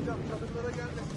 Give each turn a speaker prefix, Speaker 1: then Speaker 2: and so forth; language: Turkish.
Speaker 1: Hocam çadırlara gelmesin.